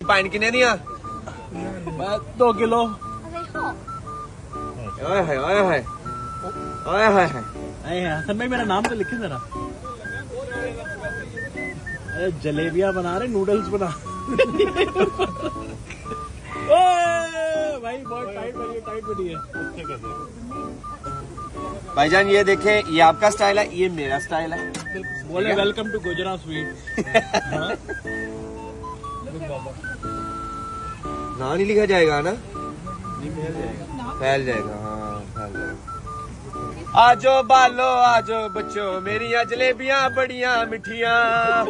Pine किने दिया? दो किलो। मेरा नाम तो लिखे जरा। अरे जलेबियाँ बना रहे नूडल्स बना भाई बहुत टाइट बनी टाइट बनी है। भाईजान ये देखे ये आपका स्टाइल है ये मेरा स्टाइल है। बोले वेलकम टू गुजरात स्वीट ना नहीं लिखा जाएगा ना? फैल जाएगा। हाँ फैल जाएगा। आजो बालो आजो बच्चो मेरिया जलेबियाँ बड़िया मिठियाँ